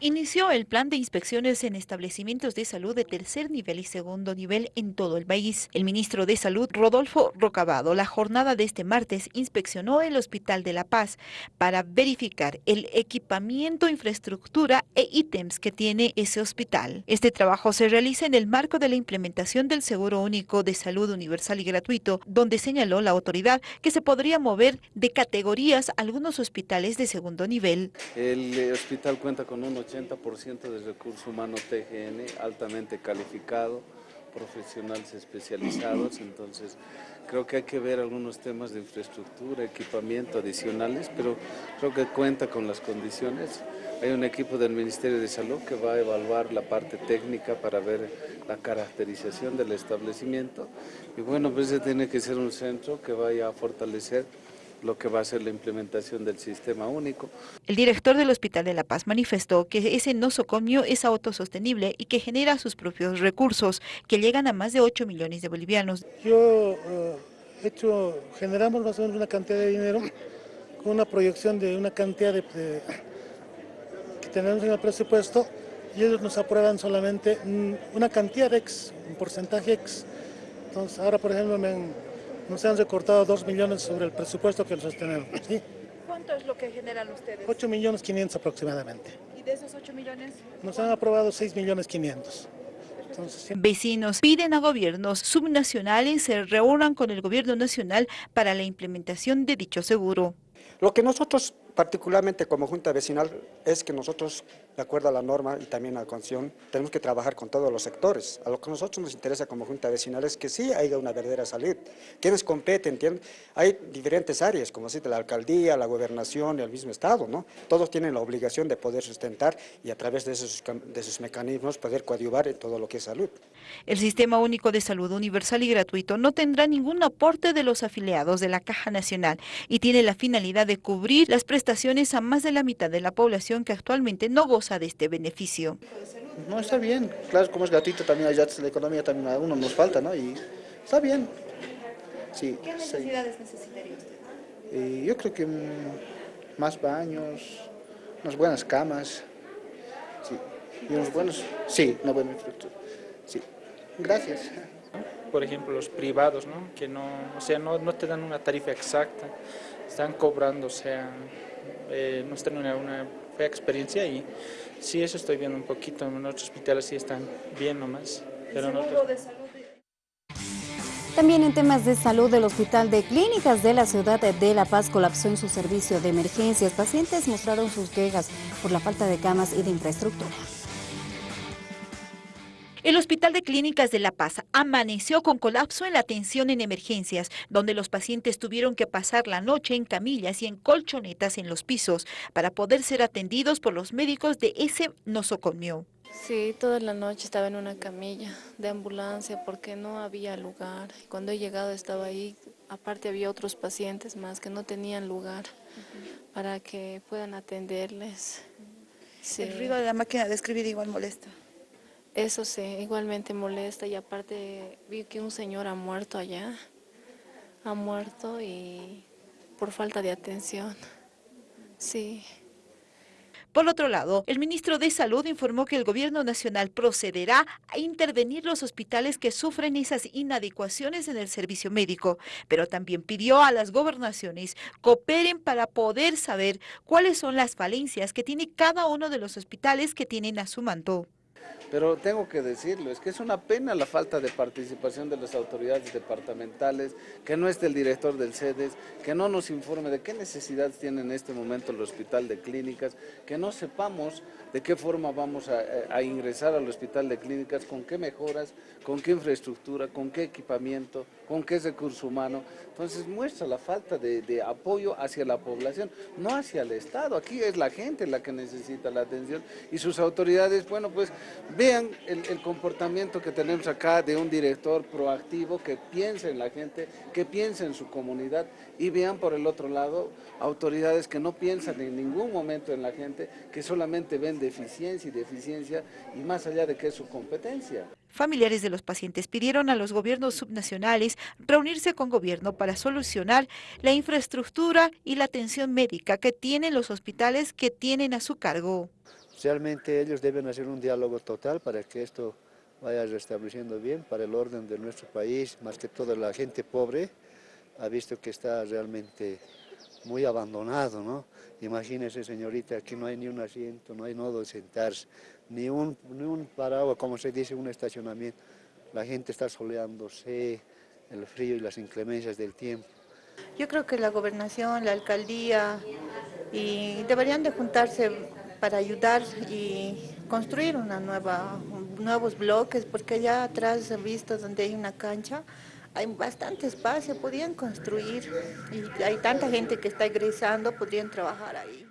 Inició el plan de inspecciones en establecimientos de salud de tercer nivel y segundo nivel en todo el país. El ministro de Salud, Rodolfo Rocabado, la jornada de este martes inspeccionó el Hospital de La Paz para verificar el equipamiento, infraestructura e ítems que tiene ese hospital. Este trabajo se realiza en el marco de la implementación del Seguro Único de Salud Universal y Gratuito, donde señaló la autoridad que se podría mover de categorías algunos hospitales de segundo nivel. El eh, hospital cuenta con un 80% de recurso humano TGN altamente calificado, profesionales especializados, entonces creo que hay que ver algunos temas de infraestructura, equipamiento adicionales, pero creo que cuenta con las condiciones. Hay un equipo del Ministerio de Salud que va a evaluar la parte técnica para ver la caracterización del establecimiento y bueno, pues tiene que ser un centro que vaya a fortalecer lo que va a ser la implementación del sistema único. El director del Hospital de La Paz manifestó que ese nosocomio es autosostenible y que genera sus propios recursos, que llegan a más de 8 millones de bolivianos. Yo eh, hecho, generamos más o menos una cantidad de dinero con una proyección de una cantidad de, que tenemos en el presupuesto y ellos nos aprueban solamente una cantidad X, un porcentaje X. Entonces ahora por ejemplo me han nos han recortado 2 millones sobre el presupuesto que los tenemos. ¿sí? ¿Cuánto es lo que generan ustedes? 8 millones 500 aproximadamente. ¿Y de esos 8 millones? Nos han aprobado 6 millones 500. Vecinos piden a gobiernos subnacionales se reúnan con el gobierno nacional para la implementación de dicho seguro. Lo que nosotros particularmente como Junta Vecinal es que nosotros, de acuerdo a la norma y también a la constitución, tenemos que trabajar con todos los sectores. A lo que a nosotros nos interesa como Junta Vecinal es que sí haya una verdadera salud. Quienes competen, hay diferentes áreas, como así de la alcaldía, la gobernación y el mismo Estado, ¿no? Todos tienen la obligación de poder sustentar y a través de esos, de esos mecanismos poder coadyuvar en todo lo que es salud. El Sistema Único de Salud Universal y Gratuito no tendrá ningún aporte de los afiliados de la Caja Nacional y tiene la finalidad de cubrir las prestaciones a más de la mitad de la población que actualmente no goza de este beneficio. No, está bien. Claro, como es gratuito también allá la economía también a uno nos falta, ¿no? Y está bien. Sí, ¿Qué necesidades necesitaría usted? Eh, yo creo que más baños, unas buenas camas, sí. Y unos buenos, sí, una buena infraestructura. Sí, gracias. Por ejemplo, los privados, ¿no? Que no, o sea, no, no te dan una tarifa exacta, están cobrando, o sea, eh, hemos tenido una, una fea experiencia y sí, eso estoy viendo un poquito, en otros hospitales sí están bien nomás. Pero También en temas de salud, el Hospital de Clínicas de la ciudad de La Paz colapsó en su servicio de emergencias. Pacientes mostraron sus quejas por la falta de camas y de infraestructura. El Hospital de Clínicas de La Paz amaneció con colapso en la atención en emergencias, donde los pacientes tuvieron que pasar la noche en camillas y en colchonetas en los pisos para poder ser atendidos por los médicos de ese nosocomio. Sí, toda la noche estaba en una camilla de ambulancia porque no había lugar. Cuando he llegado estaba ahí, aparte había otros pacientes más que no tenían lugar para que puedan atenderles. El ruido de la máquina de escribir igual molesta. Eso sí, igualmente molesta y aparte vi que un señor ha muerto allá, ha muerto y por falta de atención, sí. Por otro lado, el ministro de Salud informó que el gobierno nacional procederá a intervenir los hospitales que sufren esas inadecuaciones en el servicio médico, pero también pidió a las gobernaciones cooperen para poder saber cuáles son las falencias que tiene cada uno de los hospitales que tienen a su mando. Pero tengo que decirlo, es que es una pena la falta de participación de las autoridades departamentales, que no esté el director del CEDES, que no nos informe de qué necesidades tiene en este momento el hospital de clínicas, que no sepamos de qué forma vamos a, ingresar al hospital de clínicas, con qué mejoras, con qué infraestructura, con qué equipamiento, con qué recurso humano. Entonces muestra la falta de, apoyo hacia la población, no hacia el Estado. Aquí es la gente la que necesita la atención y sus autoridades, bueno, pues vean el, comportamiento que tenemos acá de un director proactivo que piensa en la gente, que piensa en su comunidad y vean por el otro lado autoridades que no piensan en ningún momento en la gente, que solamente ven deficiencia y deficiencia y más allá de que es su competencia. Familiares de los pacientes pidieron a los gobiernos subnacionales reunirse con gobierno para solucionar la infraestructura y la atención médica que tienen los hospitales que tienen a su cargo. Realmente ellos deben hacer un diálogo total para que esto vaya restableciendo bien para el orden de nuestro país, más que todo la gente pobre ha visto que está realmente muy abandonado, ¿no? Imagínese, señorita, aquí no hay ni un asiento, no hay nodo de sentarse, ni un, ni un paraguas, como se dice, un estacionamiento. La gente está soleándose, el frío y las inclemencias del tiempo. Yo creo que la gobernación, la alcaldía, y deberían de juntarse para ayudar y construir una nueva, nuevos bloques, porque ya atrás visto donde hay una cancha, hay bastante espacio, podrían construir y hay tanta gente que está egresando, podrían trabajar ahí.